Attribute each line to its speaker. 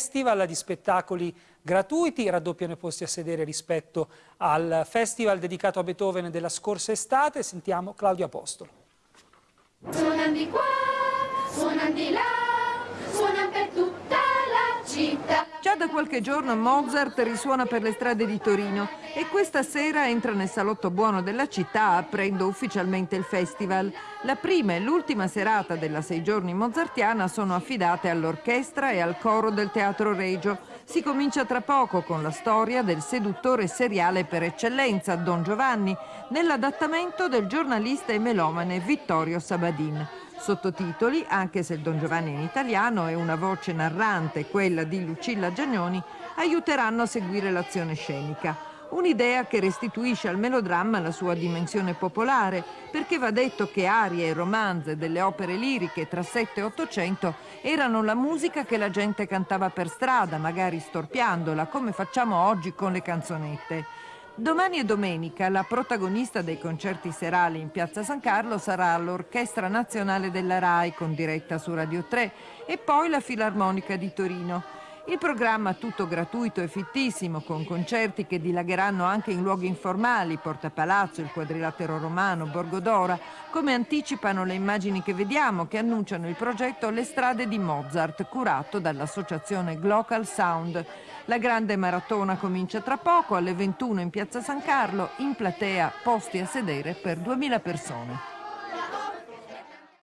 Speaker 1: festival di spettacoli gratuiti, raddoppiano i posti a sedere rispetto al festival dedicato a Beethoven della scorsa estate. Sentiamo Claudio Apostolo.
Speaker 2: Suonano di qua, suonano di là,
Speaker 3: Già da qualche giorno Mozart risuona per le strade di Torino e questa sera entra nel salotto buono della città aprendo ufficialmente il festival. La prima e l'ultima serata della sei giorni mozartiana sono affidate all'orchestra e al coro del Teatro Regio. Si comincia tra poco con la storia del seduttore seriale per eccellenza, Don Giovanni, nell'adattamento del giornalista e melomane Vittorio Sabadin. Sottotitoli, anche se il Don Giovanni in italiano e una voce narrante, quella di Lucilla Giagnoni, aiuteranno a seguire l'azione scenica. Un'idea che restituisce al melodramma la sua dimensione popolare, perché va detto che arie e romanze delle opere liriche tra 7 e 800 erano la musica che la gente cantava per strada, magari storpiandola, come facciamo oggi con le canzonette. Domani e domenica la protagonista dei concerti serali in Piazza San Carlo sarà l'Orchestra Nazionale della RAI con diretta su Radio 3 e poi la Filarmonica di Torino. Il programma tutto gratuito e fittissimo con concerti che dilagheranno anche in luoghi informali, Porta Palazzo, il Quadrilatero Romano, Borgodora, come anticipano le immagini che vediamo che annunciano il progetto Le strade di Mozart curato dall'associazione Glocal Sound. La grande maratona comincia tra poco alle 21 in Piazza San Carlo, in platea posti a sedere per 2000 persone.